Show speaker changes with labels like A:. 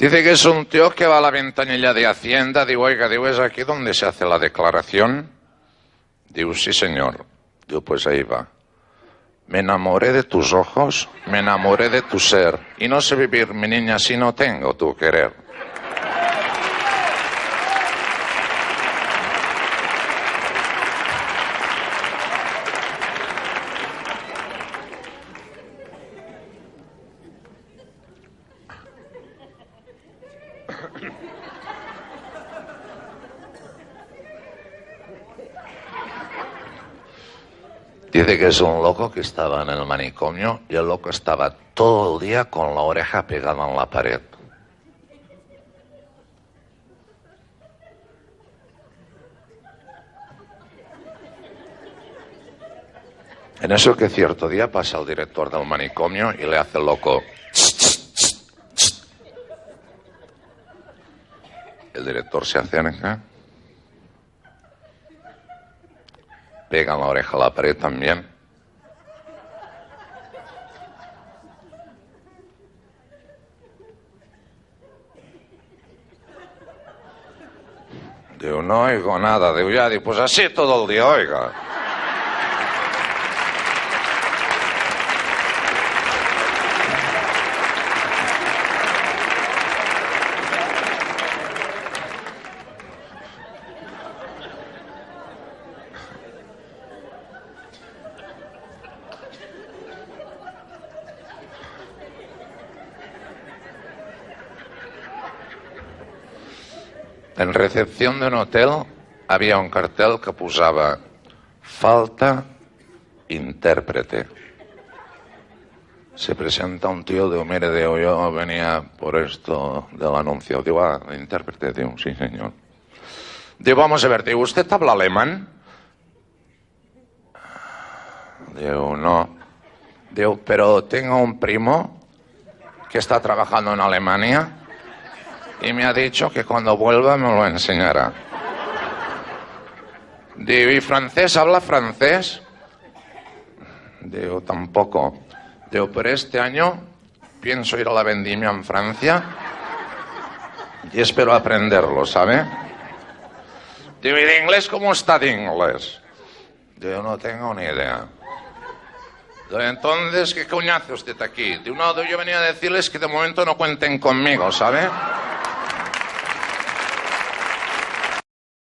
A: Dice que es un tío que va a la ventanilla de Hacienda. Digo, oiga, digo, ¿es aquí donde se hace la declaración? Digo, sí, señor. Digo, pues ahí va. Me enamoré de tus ojos, me enamoré de tu ser. Y no sé vivir, mi niña, si no tengo tu querer. Dice que es un loco que estaba en el manicomio y el loco estaba todo el día con la oreja pegada en la pared. En eso que cierto día pasa el director del manicomio y le hace loco. El director se acerca pega la oreja a la pared también. Digo, no oigo nada. Digo, ya, pues así todo el día, oiga. En recepción de un hotel había un cartel que posaba falta intérprete. Se presenta un tío de mire, de yo venía por esto del anuncio. Digo, ah, intérprete, digo, sí, señor. Digo, vamos a ver, digo, ¿usted habla alemán? Digo, no. Digo, pero tengo un primo que está trabajando en Alemania y me ha dicho que cuando vuelva me lo enseñará. Digo, ¿y francés? ¿Habla francés? Digo, tampoco. Digo, pero este año pienso ir a la vendimia en Francia y espero aprenderlo, ¿sabe? Digo, ¿y de inglés cómo está de inglés? Digo, no tengo ni idea. Digo, entonces, ¿qué coño hace usted aquí? Digo, no, yo venía a decirles que de momento no cuenten conmigo, ¿sabe?